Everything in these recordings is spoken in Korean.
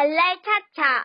발랄 차차.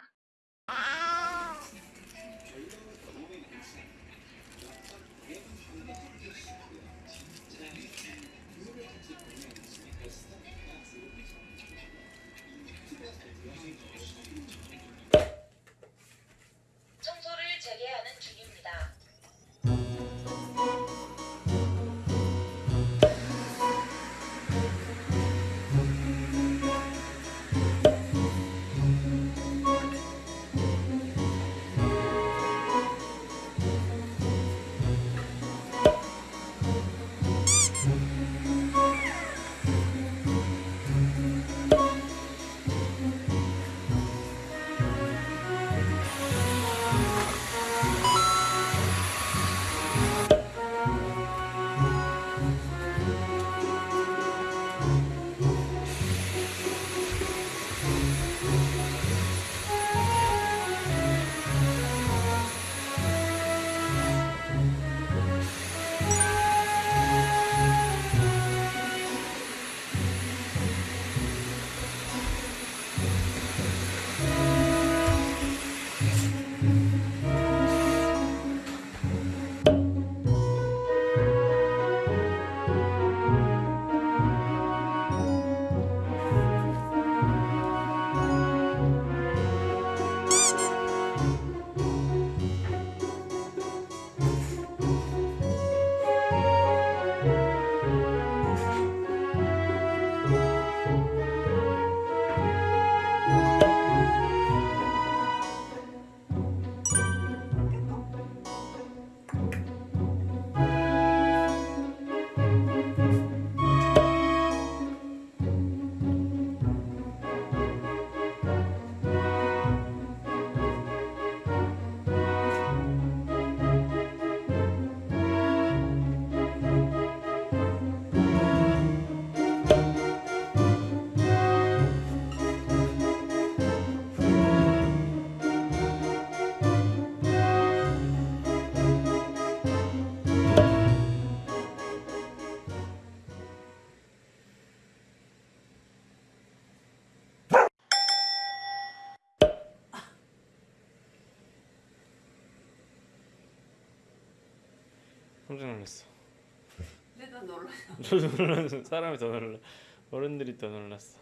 깜짝 놀랐어. 내가 놀라. 저도 놀랐어. 사람이 더 놀라. 어른들이 더 놀랐어.